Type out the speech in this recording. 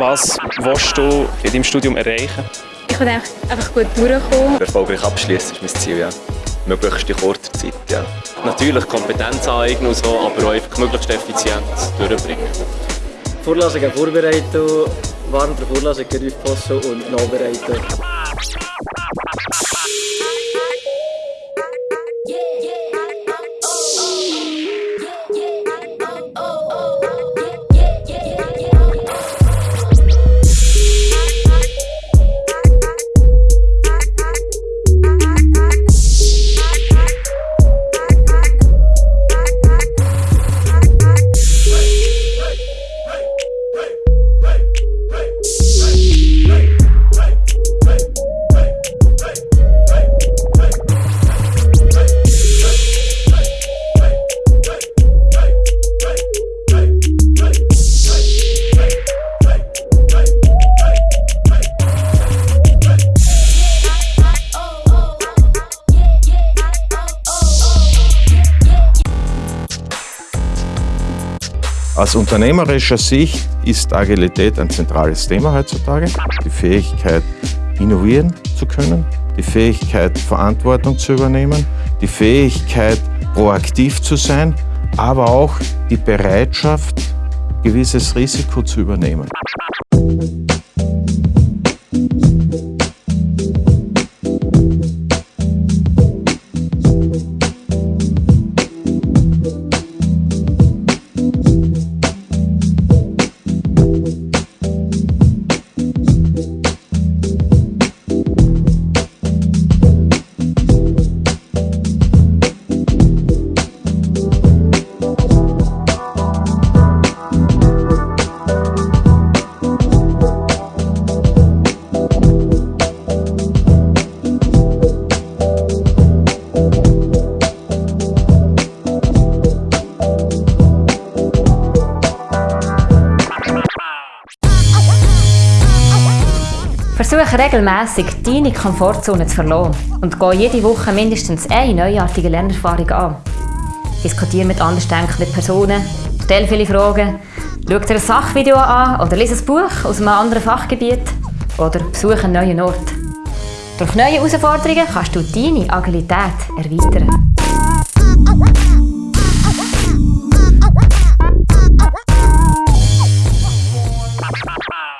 Was willst du in deinem Studium erreichen? Ich will einfach gut durchkommen. Erfolgreich abschließen ist mein Ziel, ja. Möglichst in kurzer Zeit, ja. Natürlich Kompetenz aneignen und so, aber auch einfach möglichst effizient durchbringen. Vorlesungen vorbereiten, während der Vorlesung aufpassen und nachbereiten. Aus unternehmerischer Sicht ist Agilität ein zentrales Thema heutzutage. Die Fähigkeit, innovieren zu können, die Fähigkeit, Verantwortung zu übernehmen, die Fähigkeit, proaktiv zu sein, aber auch die Bereitschaft, gewisses Risiko zu übernehmen. Versuche regelmäßig deine Komfortzone zu verlassen und gehe jede Woche mindestens eine neuartige Lernerfahrung an. Diskutiere mit andersdenkenden Personen, stell viele Fragen, schau dir ein Sachvideo an oder lese ein Buch aus einem anderen Fachgebiet oder besuche einen neuen Ort. Durch neue Herausforderungen kannst du deine Agilität erweitern.